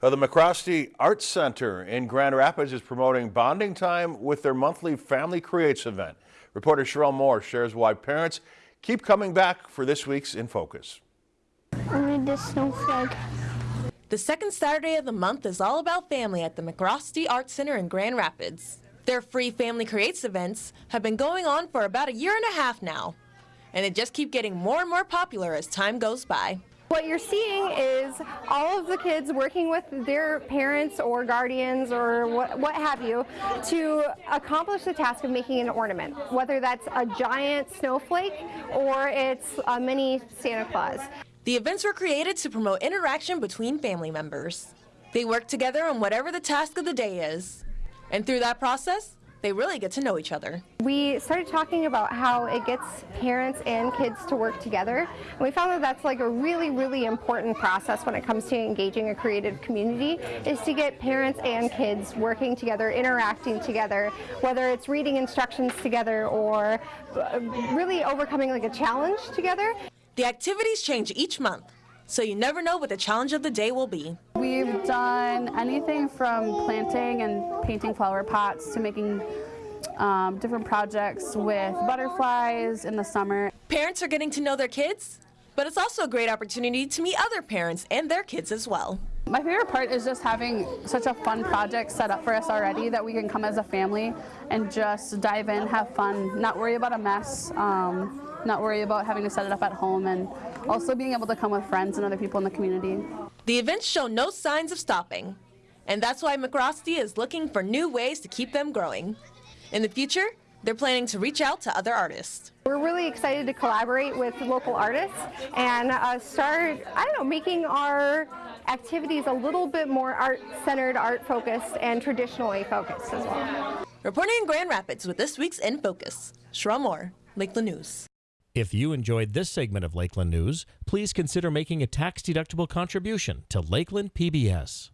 Uh, The MacRostie Arts Center in Grand Rapids is promoting bonding time with their monthly Family Creates event. Reporter Cheryl Moore shares why parents keep coming back for this week's In Focus. Only the snowflake. The second Saturday of the month is all about family at the MacRostie Arts Center in Grand Rapids. Their free Family Creates events have been going on for about a year and a half now, and they just keep getting more and more popular as time goes by. What you're seeing is all of the kids working with their parents or guardians or what, what have you to accomplish the task of making an ornament, whether that's a giant snowflake or it's a mini Santa Claus. The events were created to promote interaction between family members. They work together on whatever the task of the day is, and through that process, they really get to know each other. We started talking about how it gets parents and kids to work together. And we found that that's like a really, really important process when it comes to engaging a creative community is to get parents and kids working together, interacting together, whether it's reading instructions together or uh, really overcoming like a challenge together. The activities change each month, so you never know what the challenge of the day will be. We've done anything from planting and painting flower pots to making um, different projects with butterflies in the summer. Parents are getting to know their kids, but it's also a great opportunity to meet other parents and their kids as well. My favorite part is just having such a fun project set up for us already that we can come as a family and just dive in, have fun, not worry about a mess, um, not worry about having to set it up at home, and also being able to come with friends and other people in the community. The events show no signs of stopping, and that's why MacRostie is looking for new ways to keep them growing. In the future, they're planning to reach out to other artists. We're really excited to collaborate with local artists and uh, start, I don't know, making our activities a little bit more art-centered, art-focused, and traditionally focused as well. Reporting in Grand Rapids with this week's In Focus, Sherelle Moore, Lakeland News. If you enjoyed this segment of Lakeland News, please consider making a tax-deductible contribution to Lakeland PBS.